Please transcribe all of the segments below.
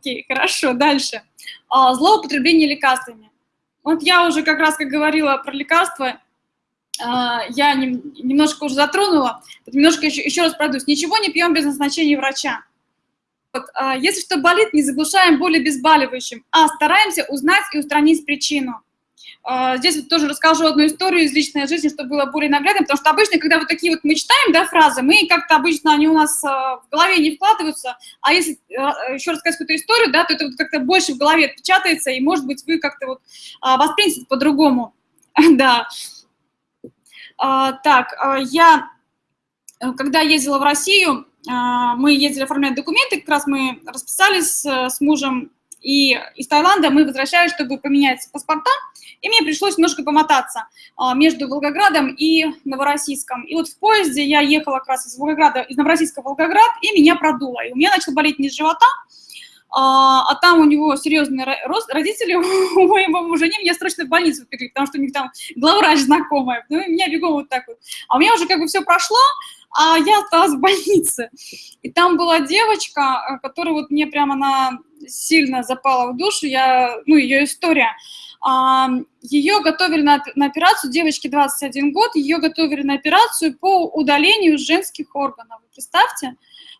Окей, хорошо, дальше. А, злоупотребление лекарствами. Вот я уже как раз, как говорила про лекарства, а, я немножко уже затронула, немножко еще, еще раз пройдусь. Ничего не пьем без назначения врача. Вот, а, если что болит, не заглушаем боли обезболивающим, а стараемся узнать и устранить причину. А, здесь тоже расскажу одну историю из личной жизни, чтобы было более наглядно, потому что обычно, когда вот такие вот мы читаем, да, фразы, мы как-то обычно они у нас а, в голове не вкладываются, а если еще рассказать какую-то историю, да, то это вот как-то больше в голове отпечатается, и, может быть, вы как-то вот воспримете по-другому, да. Так, я, э, когда ездила в Россию, а, мы ездили оформлять документы, как раз мы расписались э, с мужем, и из Таиланда мы возвращались, чтобы поменять паспорта, и мне пришлось немножко помотаться а, между Волгоградом и Новороссийском. И вот в поезде я ехала как раз из Волгограда, из Новороссийска в Волгоград, и меня продуло. И у меня начал болеть низ живота, а, а там у него серьезный рост, родители у моего мужа, они меня срочно в больницу впекли, потому что у них там главврач знакомая, ну, и меня бегом вот так вот. А у меня уже как бы все прошло, а я осталась в больнице. И там была девочка, э, которая вот мне прямо она сильно запала в душу, я, ну, ее история. А, ее готовили на, на операцию, девочке 21 год, ее готовили на операцию по удалению женских органов. Представьте,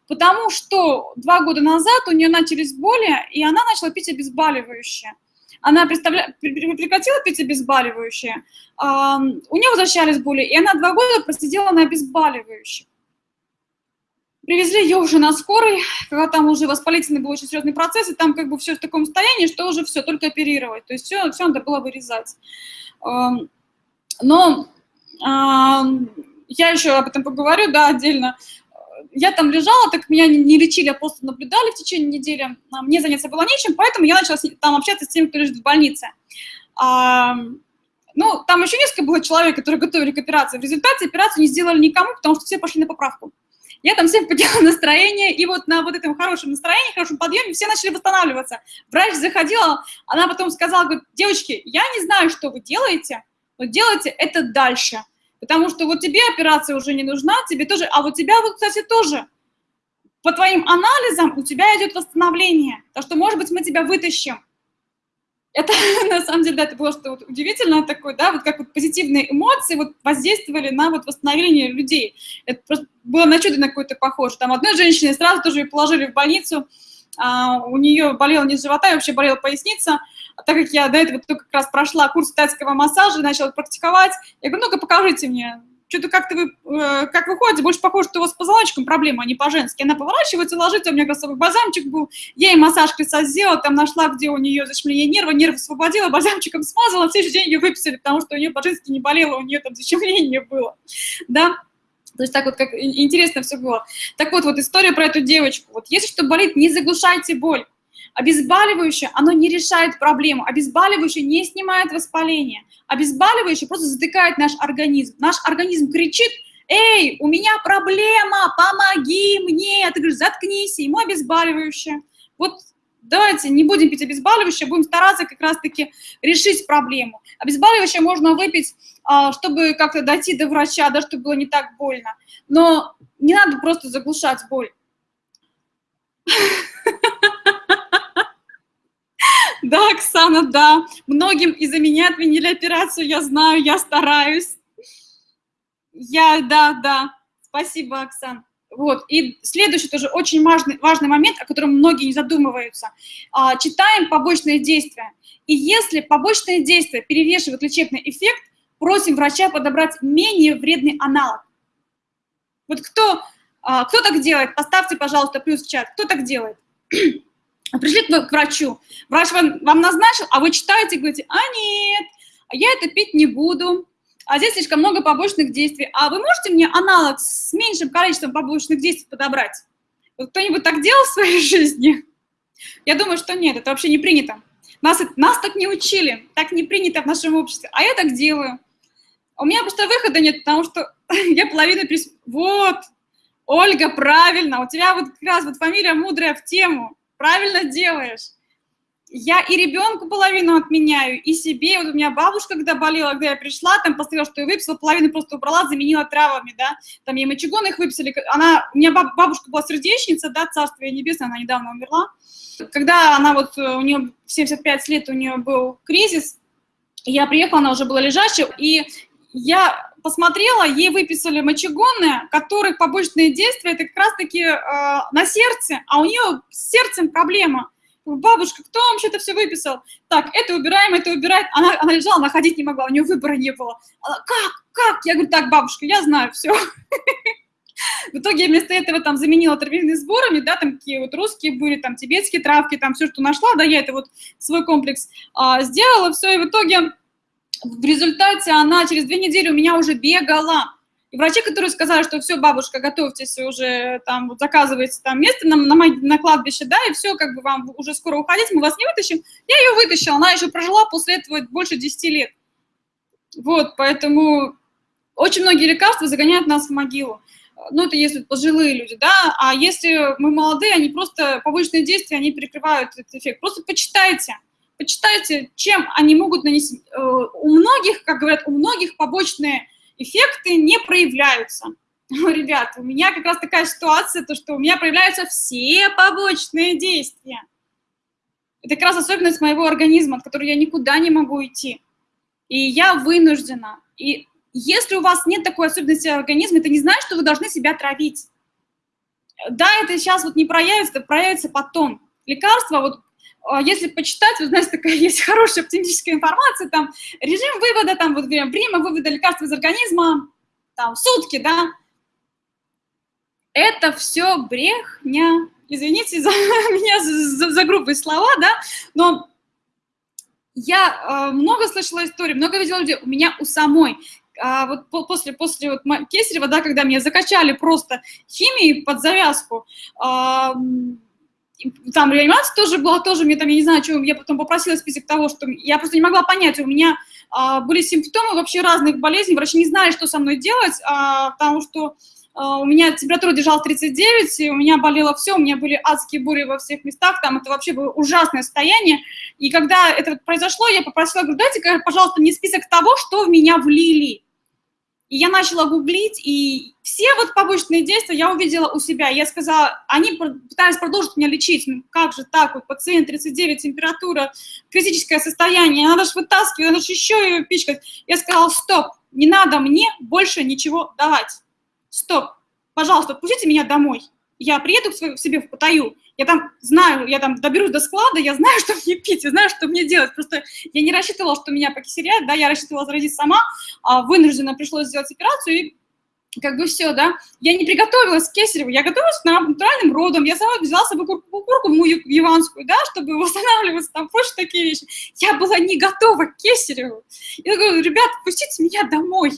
потому что два года назад у нее начались боли, и она начала пить обезболивающее она представля... прекратила пить обезболивающее, у нее возвращались боли, и она два года просидела на обезболивающем. Привезли ее уже на скорой, когда там уже воспалительный был очень серьезный процесс, и там как бы все в таком состоянии, что уже все, только оперировать. То есть все, все надо было вырезать. Но я еще об этом поговорю, да, отдельно я там лежала, так меня не лечили, а просто наблюдали в течение недели. А мне заняться было нечем, поэтому я начала там общаться с теми, кто лежит в больнице. Ну, там еще несколько было человек, которые готовили к операции. В результате операцию не сделали никому, потому что все пошли на поправку. Я там всем подняла настроение, и вот на вот этом хорошем настроении, хорошем подъеме все начали восстанавливаться. Врач заходила, она потом сказала, говорит, девочки, я не знаю, что вы делаете, но делайте это дальше. Потому что вот тебе операция уже не нужна, тебе тоже, а вот тебя вот, кстати, тоже. По твоим анализам у тебя идет восстановление. Так что, может быть, мы тебя вытащим. Это, на самом деле, да, это было что-то вот удивительное такое, да, вот как вот позитивные эмоции вот воздействовали на вот восстановление людей. Это просто было на чудо на какое-то похоже. Там одной женщине сразу тоже ее положили в больницу, а, у нее болел низ живота и вообще болела поясница, а так как я до этого только как раз прошла курс тайского массажа начала практиковать, я говорю, ну-ка покажите мне, что-то как-то вы, э, как вы ходите, больше похоже, что у вас с позвоночником проблема, а не по-женски. Она поворачивается, ложится, у меня раз бальзамчик был, я ей массаж лица сделала, там нашла, где у нее защемление нерва, нерв освободила, бальзамчиком смазала, в следующий день ее выписали, потому что у нее по-женски не болело, у нее там защемление было, да. То есть так вот как интересно все было. Так вот, вот история про эту девочку. Вот если что болит, не заглушайте боль. Обезболивающее, оно не решает проблему. Обезболивающее не снимает воспаление. Обезболивающее просто затыкает наш организм. Наш организм кричит, эй, у меня проблема, помоги мне. Ты говоришь, заткнись, ему обезболивающее. Вот давайте не будем пить обезболивающее, будем стараться как раз-таки решить проблему. Обезболивающее можно выпить, а, чтобы как-то дойти до врача, да, чтобы было не так больно. Но не надо просто заглушать боль. Да, Оксана, да. Многим из-за меня отменили операцию, я знаю, я стараюсь. Я, да, да. Спасибо, Оксана. Вот. И следующий тоже очень важный, важный момент, о котором многие не задумываются. А, читаем побочные действия. И если побочные действия перевешивают лечебный эффект, просим врача подобрать менее вредный аналог. Вот кто, а, кто так делает? Поставьте, пожалуйста, плюс в чат. Кто так делает? Пришли к врачу, врач вам, вам назначил, а вы читаете и говорите, а нет, я это пить не буду, а здесь слишком много побочных действий. А вы можете мне аналог с меньшим количеством побочных действий подобрать? Вот кто-нибудь так делал в своей жизни? Я думаю, что нет, это вообще не принято. Нас, нас так не учили, так не принято в нашем обществе, а я так делаю. У меня просто выхода нет, потому что я половину прис... Вот, Ольга, правильно, у тебя вот как раз вот фамилия мудрая в тему, правильно делаешь. я и ребенку половину отменяю, и себе. Вот у меня бабушка, когда болела, когда я пришла, там посмотрела, что я выписала, половину просто убрала, заменила травами, да. Там ей мочегон их выписали. Она, у меня бабушка была сердечница, да, царствие небесное, она недавно умерла. Когда она вот, э, у нее 75 лет, у нее был кризис, я приехала, она уже была лежачая, и я посмотрела, ей выписали мочегонные, которых побочные действия, это как раз-таки э, на сердце, а у нее с сердцем проблема. Бабушка, кто вам что-то все выписал? Так, это убираем, это убирает. Она, она лежала, она ходить не могла, у нее выбора не было. Она, как, как? Я говорю, так, бабушка, я знаю, все. В итоге я вместо этого там заменила травяными сборами, да, там какие вот русские были, там тибетские травки, там все, что нашла, да, я это вот свой комплекс а, сделала, все, и в итоге в результате она через две недели у меня уже бегала. И врачи, которые сказали, что все, бабушка, готовьтесь уже, там, вот, заказывайте там место на, на, на кладбище, да, и все, как бы вам уже скоро уходить, мы вас не вытащим. Я ее вытащила, она еще прожила после этого больше 10 лет. Вот, поэтому очень многие лекарства загоняют нас в могилу ну, это если пожилые люди, да, а если мы молодые, они просто, побочные действия, они перекрывают этот эффект. Просто почитайте, почитайте, чем они могут нанести. Э, у многих, как говорят, у многих побочные эффекты не проявляются. Ребят, у меня как раз такая ситуация, то, что у меня проявляются все побочные действия. Это как раз особенность моего организма, от которой я никуда не могу идти. И я вынуждена. И если у вас нет такой особенности организма, это не значит, что вы должны себя травить. Да, это сейчас вот не проявится, это проявится потом. Лекарства, вот если почитать, вы знаете, такая есть хорошая оптимистическая информация, там, режим вывода, там, вот время вывода лекарства из организма, там, сутки, да, это все брехня. Извините за меня за, за грубые слова, да, но я э, много слышала историй, много видела людей, у меня у самой а вот после, после вот Кесарева, да, когда меня закачали просто химией под завязку, а, там реанимация тоже была, тоже мне там, я не знаю, что, я потом попросила список того, что я просто не могла понять, у меня а, были симптомы вообще разных болезней, врачи не знали, что со мной делать, а, потому что а, у меня температура держалась 39, и у меня болело все, у меня были адские бури во всех местах, там это вообще было ужасное состояние. И когда это произошло, я попросила, говорю, дайте, пожалуйста, мне список того, что в меня влили. И я начала гуглить, и все вот побочные действия я увидела у себя. Я сказала, они пытались продолжить меня лечить. Ну, как же так, вот пациент 39, температура, критическое состояние, надо же вытаскивать, надо же еще ее пичкать. Я сказала, стоп, не надо мне больше ничего давать. Стоп, пожалуйста, отпустите меня домой. Я приеду к себе в Паттайю, я там знаю, я там доберусь до склада, я знаю, что мне пить, я знаю, что мне делать. Просто я не рассчитывала, что меня покисерят, да, я рассчитывала заразить сама, а вынуждена пришлось сделать операцию, и как бы все, да. Я не приготовилась к кесареву, я готовилась к натуральным родам, я сама взяла с собой курку, курку мою яванскую, да, чтобы восстанавливаться, там, больше такие вещи. Я была не готова к кесареву. Я говорю, ребят, пустите меня домой.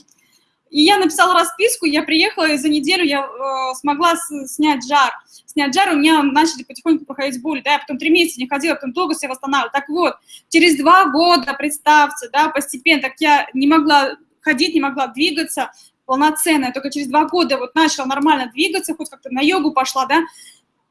И я написала расписку, я приехала, и за неделю я э, смогла снять жар. Снять жар, у меня начали потихоньку проходить боли, да, я потом три месяца не ходила, потом долго себя восстанавливала. Так вот, через два года, представьте, да, постепенно, так я не могла ходить, не могла двигаться полноценно, только через два года вот начала нормально двигаться, хоть как-то на йогу пошла, да,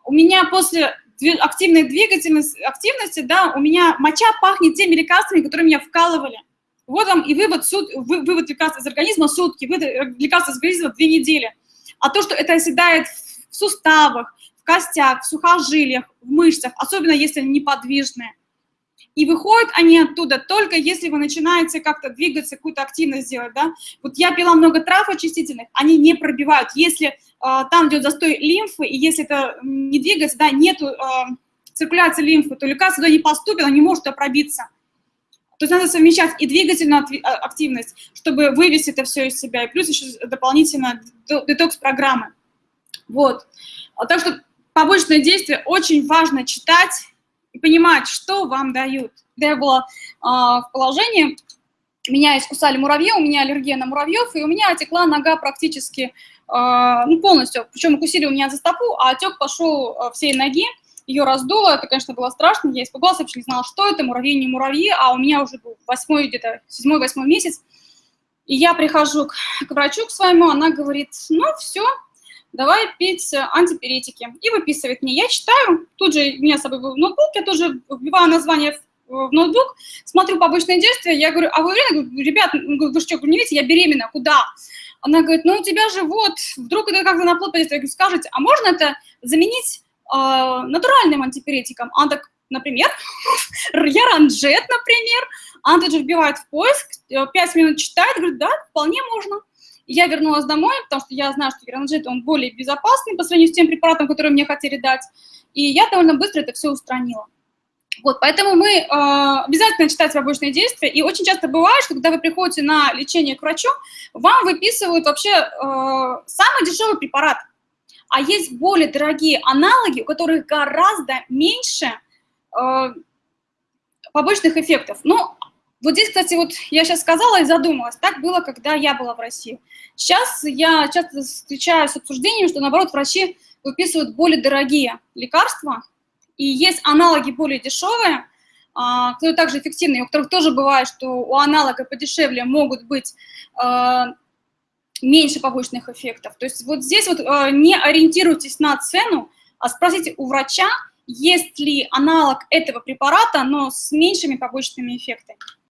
у меня после активной двигательности, активности, да, у меня моча пахнет теми лекарствами, которые меня вкалывали. Вот вам и вывод, суд, вывод лекарства из организма сутки, вывод лекарства из организма две недели. А то, что это оседает в суставах, в костях, в сухожилиях, в мышцах, особенно если они неподвижные. И выходят они оттуда только если вы начинаете как-то двигаться, какую-то активность делать, да. Вот я пила много трав очистительных, они не пробивают. Если э, там идет застой лимфы, и если это не двигается, да, нету э, циркуляции лимфы, то лекарство туда не поступит, оно не может пробиться. То есть надо совмещать и двигательную а, активность, чтобы вывести это все из себя, и плюс еще дополнительно детокс-программы. Вот. А так что побочное действие очень важно читать и понимать, что вам дают. Когда я была э, в положении, меня искусали муравьи, у меня аллергия на муравьев, и у меня отекла нога практически э, ну, полностью. Причем укусили у меня за стопу, а отек пошел всей ноги ее раздуло, это, конечно, было страшно, я испугалась, вообще не знала, что это, муравьи, не муравьи, а у меня уже был восьмой, где-то седьмой-восьмой месяц, и я прихожу к, к врачу к своему, она говорит, ну, все, давай пить антипиретики. И выписывает мне. Я читаю, тут же у меня с собой был ноутбук, я тоже вбиваю название в ноутбук, смотрю побочные действия, я говорю, а вы уверены? Ребят, вы что, не видите, я беременна, куда? Она говорит, ну у тебя же вот, вдруг это как-то на плод. Я говорю, скажите, а можно это заменить натуральным антипиретиком? Так, например, яранджет, например. Тут же вбивает в поиск, 5 э, минут читает, говорит, да, вполне можно. Я вернулась домой, потому что я знаю, что яранджет, он более безопасный по сравнению с тем препаратом, который мне хотели дать. И я довольно быстро это все устранила. Вот, поэтому мы э, обязательно читать побочные действия, и очень часто бывает, что когда вы приходите на лечение к врачу, вам выписывают вообще э, самый дешевый препарат, а есть более дорогие аналоги, у которых гораздо меньше э, побочных эффектов. Ну, вот здесь, кстати, вот я сейчас сказала и задумалась, так было, когда я была в России. Сейчас я часто встречаюсь с обсуждением, что, наоборот, врачи выписывают более дорогие лекарства, и есть аналоги более дешевые, а, которые также эффективные, у которых тоже бывает, что у аналога подешевле могут быть а, меньше побочных эффектов. То есть вот здесь вот а, не ориентируйтесь на цену, а спросите у врача, есть ли аналог этого препарата, но с меньшими побочными эффектами.